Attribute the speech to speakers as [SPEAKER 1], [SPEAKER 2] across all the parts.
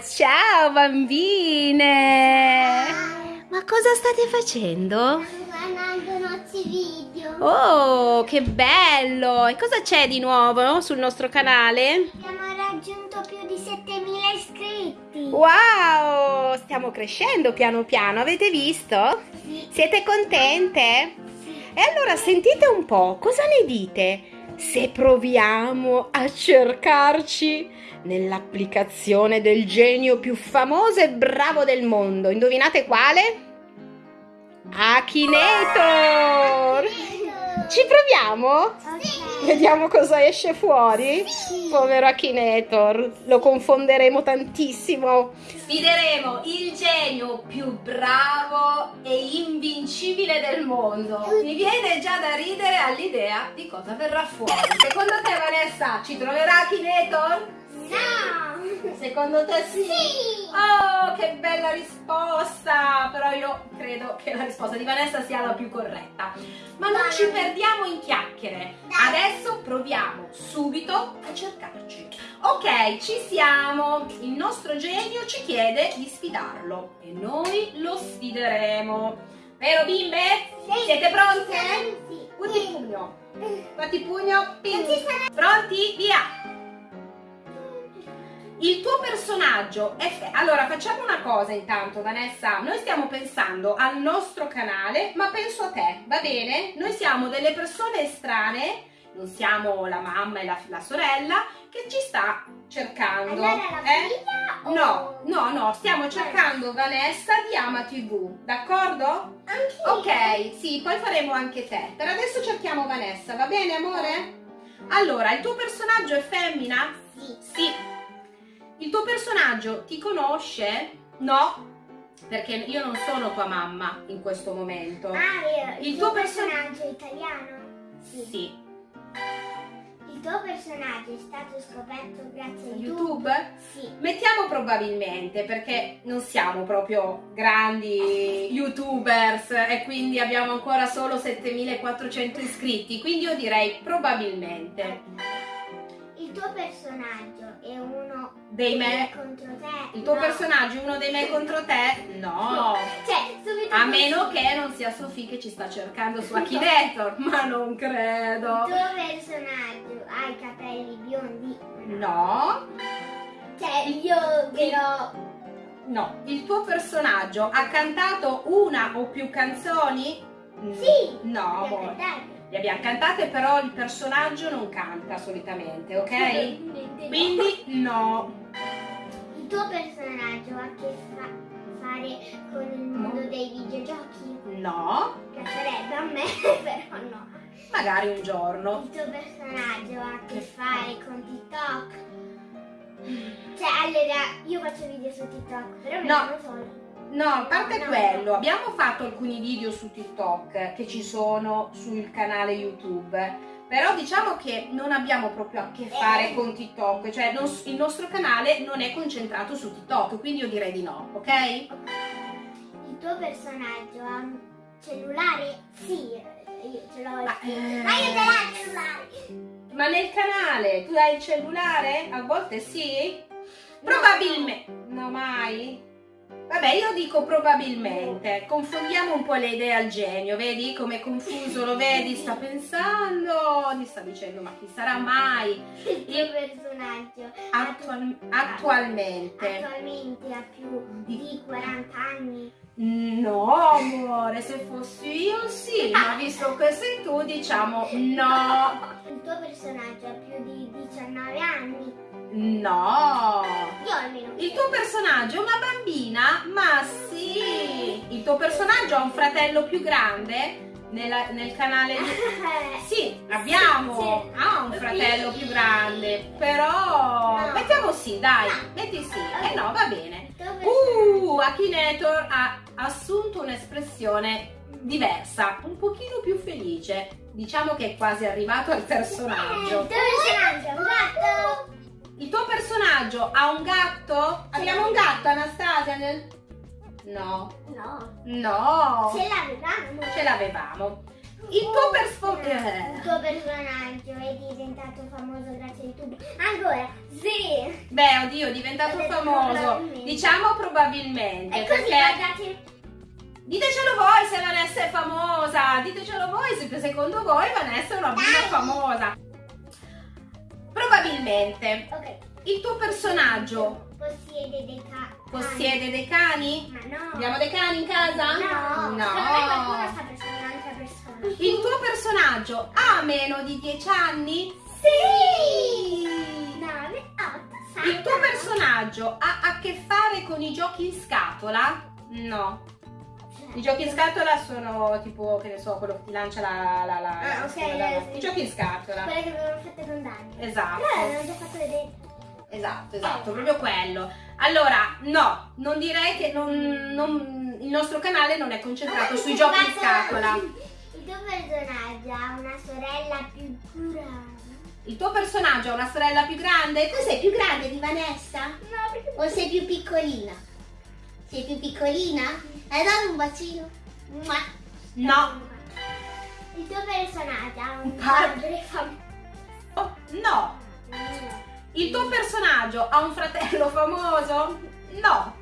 [SPEAKER 1] Ciao bambine! Ma cosa state facendo?
[SPEAKER 2] guardando i nostri video.
[SPEAKER 1] Oh, che bello! E cosa c'è di nuovo sul nostro canale?
[SPEAKER 2] Abbiamo raggiunto più di 7000 iscritti.
[SPEAKER 1] Wow! Stiamo crescendo piano piano, avete visto?
[SPEAKER 2] Sì.
[SPEAKER 1] Siete contente?
[SPEAKER 2] Sì.
[SPEAKER 1] E allora sentite un po', cosa ne dite se proviamo a cercarci nell'applicazione del genio più famoso e bravo del mondo? Indovinate quale? Akinator! Ci proviamo?
[SPEAKER 2] Sì.
[SPEAKER 1] Vediamo cosa esce fuori?
[SPEAKER 2] Sì.
[SPEAKER 1] Povero Akinator, lo confonderemo tantissimo. Sfideremo il genio più bravo e invincibile del mondo. Mi viene già da ridere all'idea di cosa verrà fuori. Secondo te Vanessa ci troverà Akinator?
[SPEAKER 2] No.
[SPEAKER 1] Secondo te sì?
[SPEAKER 2] Sì.
[SPEAKER 1] Oh, che bella risposta! Però io credo che la risposta di Vanessa sia la più corretta. Ma non
[SPEAKER 2] Dai.
[SPEAKER 1] ci perdiamo in chiacchiere.
[SPEAKER 2] Dai.
[SPEAKER 1] Adesso proviamo subito a cercarci. Ok, ci siamo. Il nostro genio ci chiede di sfidarlo e noi lo sfideremo. Vero bimbe?
[SPEAKER 2] Sì.
[SPEAKER 1] Siete pronte?
[SPEAKER 2] Sì.
[SPEAKER 1] Punti pugno. Fatti pugno. Pronti? Via! Il tuo personaggio è... Allora, facciamo una cosa intanto, Vanessa. Noi stiamo pensando al nostro canale, ma penso a te, va bene? Noi siamo delle persone estranee, non siamo la mamma e la, la sorella, che ci sta cercando.
[SPEAKER 2] Allora la
[SPEAKER 1] eh?
[SPEAKER 2] o...
[SPEAKER 1] No, no, no, stiamo cercando Vanessa di Ama TV, d'accordo? Ok, sì, poi faremo anche te. Per adesso cerchiamo Vanessa, va bene amore? Allora, il tuo personaggio è femmina?
[SPEAKER 2] Sì.
[SPEAKER 1] Sì. Il tuo personaggio ti conosce? No, perché io non sono tua mamma in questo momento.
[SPEAKER 2] Ah. Il,
[SPEAKER 1] Il
[SPEAKER 2] tuo
[SPEAKER 1] tuo perso-
[SPEAKER 2] personaggio è italiano? Sì.
[SPEAKER 1] Sì.
[SPEAKER 2] Il tuo personaggio è stato scoperto grazie a YouTube?
[SPEAKER 1] YouTube?
[SPEAKER 2] Sì.
[SPEAKER 1] Mettiamo probabilmente perché non siamo proprio grandi youtubers e quindi abbiamo ancora solo 7400 iscritti, quindi io direi probabilmente.
[SPEAKER 2] Il tuo personaggio è uno
[SPEAKER 1] Dei me-
[SPEAKER 2] contro te?
[SPEAKER 1] Il tuo
[SPEAKER 2] No.
[SPEAKER 1] personaggio è uno dei me contro te? No.
[SPEAKER 2] Cioè, subito
[SPEAKER 1] A
[SPEAKER 2] così.
[SPEAKER 1] meno che non sia Sofì che ci sta cercando su Akinator, ma non
[SPEAKER 2] Il
[SPEAKER 1] credo.
[SPEAKER 2] tuo personaggio ha i capelli biondi?
[SPEAKER 1] No,
[SPEAKER 2] Cioè, io però...
[SPEAKER 1] no. Il tuo personaggio ha cantato una o più canzoni?
[SPEAKER 2] Sì.
[SPEAKER 1] No. Le abbiamo cantate, però il personaggio non canta solitamente, ok? Quindi no.
[SPEAKER 2] Il tuo personaggio ha a che fa- fare con il mondo
[SPEAKER 1] No.
[SPEAKER 2] dei videogiochi?
[SPEAKER 1] No.
[SPEAKER 2] Piacerebbe a me, però no.
[SPEAKER 1] Magari un giorno.
[SPEAKER 2] Il tuo personaggio ha a che fare con TikTok? Cioè, allora, io faccio video su TikTok, però me
[SPEAKER 1] No.
[SPEAKER 2] ne solo.
[SPEAKER 1] No, a parte
[SPEAKER 2] No, no.
[SPEAKER 1] quello, abbiamo fatto alcuni video su TikTok che ci sono sul canale YouTube. Però diciamo che non abbiamo proprio a che fare con TikTok, cioè non- il nostro canale non è concentrato su TikTok, quindi io direi di no, ok?
[SPEAKER 2] Il tuo personaggio ha un cellulare? Sì, io ce l'ho.
[SPEAKER 1] Ma, eh,
[SPEAKER 2] Ma io ce l'ho il cellulare!
[SPEAKER 1] Ma nel canale tu hai il cellulare? A volte sì? Probabilmente. No, mai? Vabbè, io dico probabilmente. Confondiamo un po' le idee al genio, vedi come è confuso, lo vedi? Sta pensando, ti sta dicendo, ma chi sarà mai?
[SPEAKER 2] Il tuo personaggio
[SPEAKER 1] Attual- attualmente.
[SPEAKER 2] attualmente ha più di 40 anni?
[SPEAKER 1] No, amore, se fossi io sì, ma visto che sei tu, diciamo no.
[SPEAKER 2] Il tuo personaggio ha più di 19 anni?
[SPEAKER 1] No. Il tuo personaggio è una bambina? Ma sì! Il tuo personaggio ha un fratello più grande? Nella- nel canale di... Sì, abbiamo! Ha un fratello più grande, però...
[SPEAKER 2] No.
[SPEAKER 1] Mettiamo sì, dai, metti sì. Eh no, va bene. Uh, Akinator ha assunto un'espressione diversa, un pochino più felice. Diciamo che è quasi arrivato al
[SPEAKER 2] Il
[SPEAKER 1] personaggio.
[SPEAKER 2] personaggio?
[SPEAKER 1] Il tuo personaggio ha un gatto? Abbiamo un gatto, Anastasia? Nel... No.
[SPEAKER 2] No.
[SPEAKER 1] No.
[SPEAKER 2] Ce l'avevamo.
[SPEAKER 1] Ce l'avevamo. Il tuo perspo-
[SPEAKER 2] Il
[SPEAKER 1] eh.
[SPEAKER 2] tuo personaggio è diventato famoso grazie a YouTube. Ancora? Sì.
[SPEAKER 1] Beh, oddio, è diventato famoso.
[SPEAKER 2] probabilmente.
[SPEAKER 1] Diciamo probabilmente.
[SPEAKER 2] E così
[SPEAKER 1] perché...
[SPEAKER 2] guardate.
[SPEAKER 1] Ditecelo voi se Vanessa è famosa, ditecelo voi se secondo voi Vanessa è una bimba famosa. Probabilmente
[SPEAKER 2] Ok.
[SPEAKER 1] il tuo personaggio
[SPEAKER 2] Possiede dei cani.
[SPEAKER 1] possiede dei cani?
[SPEAKER 2] Ma no.
[SPEAKER 1] Abbiamo dei cani in casa?
[SPEAKER 2] No.
[SPEAKER 1] No.
[SPEAKER 2] Qualcuno sta pensando un'altra persona.
[SPEAKER 1] Il tuo personaggio ha meno di 10 anni?
[SPEAKER 2] Sì! 9, 8, 7.
[SPEAKER 1] Il tuo personaggio ha a che fare con i giochi in scatola? No. I giochi in scatola sono tipo, che ne so, quello che ti lancia la... la, la
[SPEAKER 2] Ah, ok,
[SPEAKER 1] la-
[SPEAKER 2] eh, sì.
[SPEAKER 1] I giochi in scatola.
[SPEAKER 2] Quelle che avevamo fatto con Dani.
[SPEAKER 1] Esatto.
[SPEAKER 2] Però l'hanno già fatto vedere.
[SPEAKER 1] Esatto, esatto, proprio quello. Allora, no, non direi che non, non- il nostro canale non è concentrato sui giochi in scatola.
[SPEAKER 2] Il tuo personaggio ha una sorella più grande.
[SPEAKER 1] Il tuo personaggio ha una sorella più grande? Tu sei più grande di Vanessa?
[SPEAKER 2] No, perché
[SPEAKER 3] O sei più piccolina? Sei più piccolina? Hai dato un bacino?
[SPEAKER 1] No.
[SPEAKER 2] Il tuo personaggio ha un
[SPEAKER 1] padre.
[SPEAKER 2] famoso.
[SPEAKER 1] Oh, No. Il tuo personaggio ha un fratello famoso? No.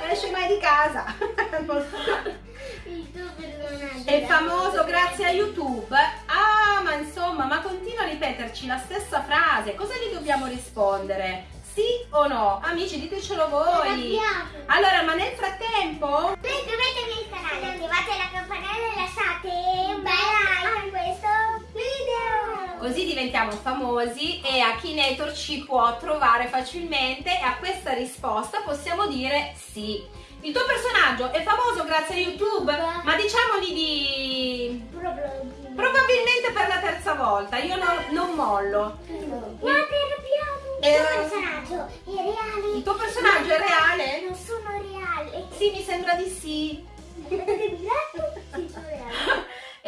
[SPEAKER 1] Non esce mai di casa.
[SPEAKER 2] Il tuo personaggio
[SPEAKER 1] È famoso grazie a YouTube? Ah, ma insomma, ma continua a ripeterci la stessa frase. Cosa gli dobbiamo rispondere? Sì o no? Amici, ditecelo voi. Allora, ma nel frattempo...
[SPEAKER 2] Iscrivetevi al canale, attivate la campanella e lasciate un bel like a questo video.
[SPEAKER 1] Così diventiamo famosi e Akinator ci può trovare facilmente e a questa risposta possiamo dire sì. Il tuo personaggio è famoso grazie a YouTube, ma diciamogli di...
[SPEAKER 2] Probabilmente.
[SPEAKER 1] Probabilmente per la terza volta, io no- non mollo.
[SPEAKER 2] Arrabbiato.
[SPEAKER 1] Eh,
[SPEAKER 2] Il tuo personaggio è reale.
[SPEAKER 1] Il tuo personaggio è reale?
[SPEAKER 2] Non sono reale.
[SPEAKER 1] Sì, mi sembra di sì.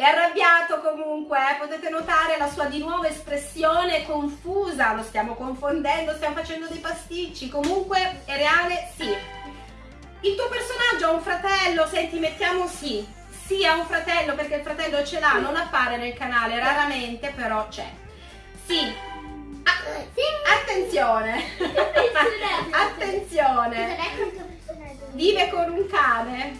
[SPEAKER 2] Sì.
[SPEAKER 1] È arrabbiato comunque, eh, potete notare la sua di nuovo espressione confusa, lo stiamo confondendo, stiamo facendo dei pasticci, comunque è reale, sì. Il tuo personaggio ha un fratello, senti, mettiamo sì. Sì, ha un fratello perché il fratello ce l'ha, non appare nel canale, raramente però c'è. Sì. Ah, attenzione. attenzione.
[SPEAKER 2] Personaggio.
[SPEAKER 1] Vive con un cane?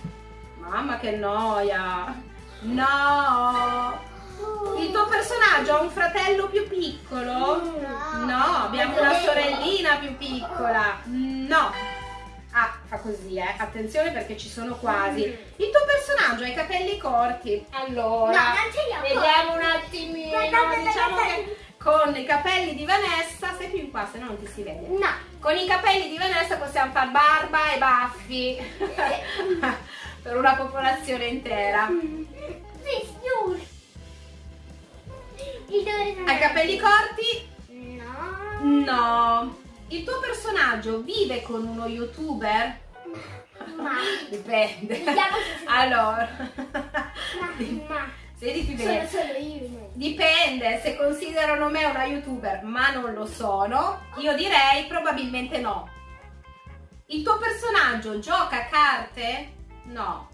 [SPEAKER 1] Mamma che noia! No! Il tuo personaggio ha un fratello più piccolo?
[SPEAKER 2] No.
[SPEAKER 1] No, abbiamo una sorellina più piccola. No. Ah, fa così, eh. Attenzione perché ci sono quasi. Il tuo personaggio ha i capelli corti. Allora, vediamo un attimino.
[SPEAKER 2] Guardate,
[SPEAKER 1] Diciamo che con i capelli di Vanessa, stai più in qua, se no non ti si vede.
[SPEAKER 2] No.
[SPEAKER 1] Con i capelli di Vanessa possiamo fare barba e baffi per una popolazione intera.
[SPEAKER 2] Il.
[SPEAKER 1] Hai capelli corti?
[SPEAKER 2] No.
[SPEAKER 1] No. Il tuo personaggio vive con uno youtuber?
[SPEAKER 2] Ma.
[SPEAKER 1] Dipende. Allora,
[SPEAKER 2] Ma. Ma.
[SPEAKER 1] sediti
[SPEAKER 2] Sono
[SPEAKER 1] bene.
[SPEAKER 2] solo io.
[SPEAKER 1] Dipende, se considerano me una youtuber, ma non lo sono, io direi probabilmente no. Il tuo personaggio gioca a carte? No.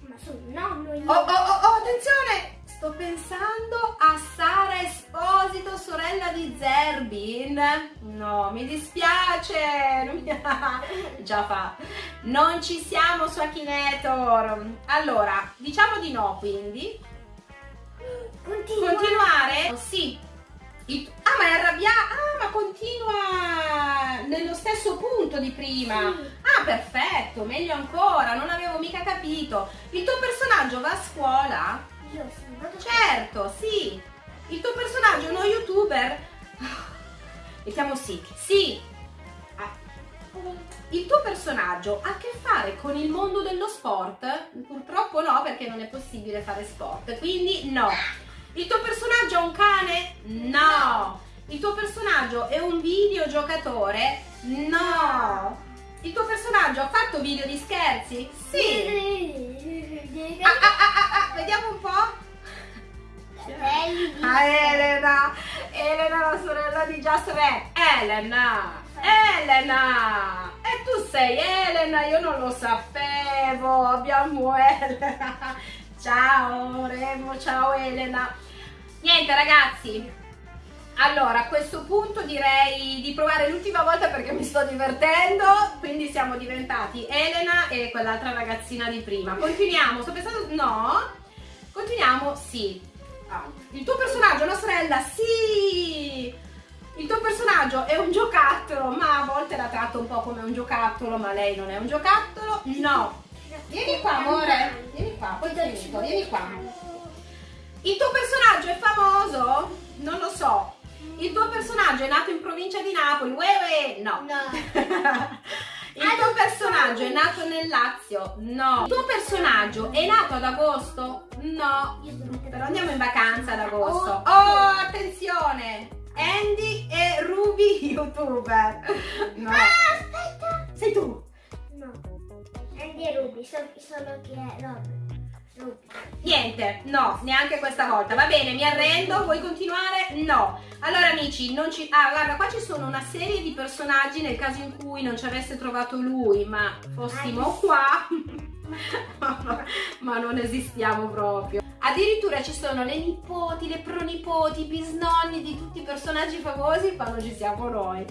[SPEAKER 2] Ma sono nonno io.
[SPEAKER 1] Oh, oh, oh, oh, attenzione! Sto pensando a Sara Esposito, sorella di Zerbin. No, mi dispiace. Non mi- Già fa. Non ci siamo su Akinator. Allora, diciamo di no, quindi.
[SPEAKER 2] Continua.
[SPEAKER 1] Continuare? Sì. Il- Ah, ma è arrabbiata. Ah, ma continua nello stesso punto di prima. Ah, perfetto, meglio ancora, non avevo mica capito. Il tuo personaggio va a scuola?
[SPEAKER 2] Io sono andato
[SPEAKER 1] Certo, sì. Il tuo personaggio è uno youtuber? Mettiamo sì. Sì. Ah, Il tuo personaggio ha a che fare con il mondo dello sport? Purtroppo no, perché non è possibile fare sport, quindi no. Il tuo personaggio ha un cane? No. Il tuo personaggio è un videogiocatore? No. Il tuo personaggio ha fatto video di scherzi? Sì. La sorella di Just Red. Elena, Elena, e tu sei Elena, io non lo sapevo, abbiamo Elena. Ciao Remo, ciao Elena. Niente ragazzi, Allora, a questo punto direi di provare l'ultima volta perché mi sto divertendo, quindi siamo diventati Elena e quell'altra ragazzina di prima. Continuiamo, sto pensando, no, continuiamo, sì. Ah, il tuo personaggio una sorella, sì! Il tuo personaggio è un giocattolo, ma a volte la tratto un po' come un giocattolo, ma lei non è un giocattolo, no. Vieni qua, amore, vieni qua, poi finito, vieni qua. Il tuo personaggio è famoso? Non lo so, il tuo personaggio è nato in provincia di Napoli? Uè, uè, no.
[SPEAKER 3] No.
[SPEAKER 1] Il tuo personaggio è nato nel Lazio? No. Il tuo personaggio è nato ad agosto? No. Però andiamo in vacanza ad agosto. Oh, attenzione! Andy e Ruby youtuber. No.
[SPEAKER 2] Ah, aspetta!
[SPEAKER 1] Sei tu.
[SPEAKER 2] No. Andy e Ruby, so, solo che è. Ruby.
[SPEAKER 1] Niente, no, neanche questa volta. Va bene, mi arrendo. Vuoi continuare? No. Allora, amici, non ci. Ah, guarda, qua ci sono una serie di personaggi nel caso in cui non ci avesse trovato lui, ma fossimo qua. ma non esistiamo proprio. Addirittura ci sono le nipoti, le pronipoti, i bisnonni di tutti i personaggi famosi quando ci siamo noi.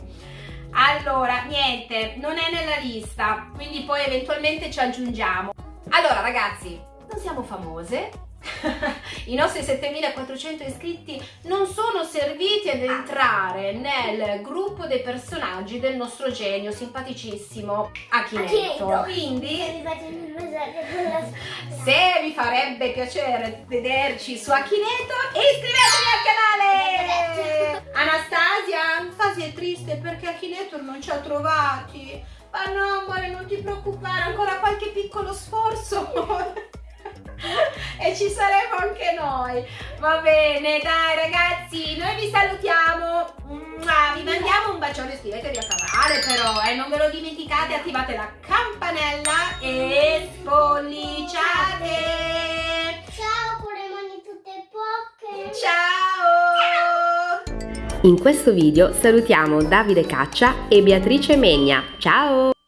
[SPEAKER 1] Allora, niente, non è nella lista, quindi poi eventualmente ci aggiungiamo. Allora, ragazzi, non siamo famose. I nostri 7400 iscritti non sono serviti ad entrare nel gruppo dei personaggi del nostro genio simpaticissimo Akinetto.
[SPEAKER 2] Akinetto.
[SPEAKER 1] Quindi, se vi farebbe piacere vederci su Akinetto, iscrivetevi al canale! Anastasia, Anastasia è triste perché Akinetto non ci ha trovati. Ma no, amore, non ti preoccupare, ancora qualche piccolo sforzo. e ci saremo anche noi. Va bene, dai ragazzi, noi vi salutiamo. Vi mandiamo un bacione, iscrivetevi al canale però, e non ve lo dimenticate, attivate la campanella e spolliciate.
[SPEAKER 2] Ciao con le mani tutte poche.
[SPEAKER 1] Ciao! In questo video salutiamo Davide Caccia e Beatrice Megna. Ciao!